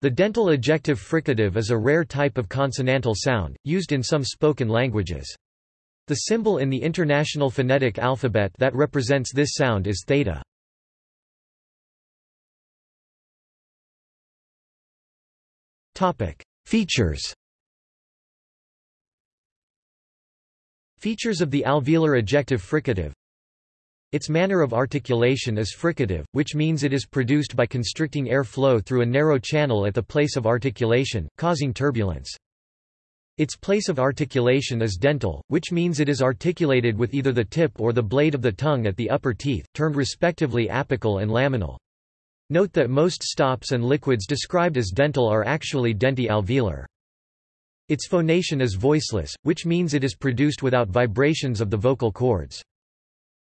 The dental ejective fricative is a rare type of consonantal sound, used in some spoken languages. The symbol in the International Phonetic Alphabet that represents this sound is theta. Features Features of the alveolar ejective fricative its manner of articulation is fricative, which means it is produced by constricting air flow through a narrow channel at the place of articulation, causing turbulence. Its place of articulation is dental, which means it is articulated with either the tip or the blade of the tongue at the upper teeth, termed respectively apical and laminal. Note that most stops and liquids described as dental are actually denti-alveolar. Its phonation is voiceless, which means it is produced without vibrations of the vocal cords.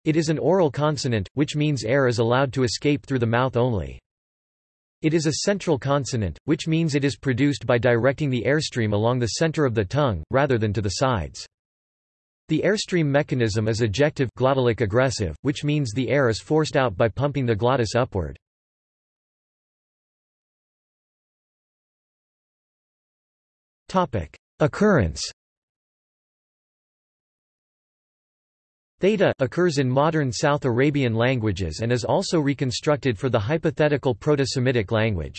It is an oral consonant, which means air is allowed to escape through the mouth only. It is a central consonant, which means it is produced by directing the airstream along the center of the tongue, rather than to the sides. The airstream mechanism is ejective glottalic egressive, which means the air is forced out by pumping the glottis upward. Occurrence Theta occurs in modern South Arabian languages and is also reconstructed for the hypothetical Proto-Semitic language.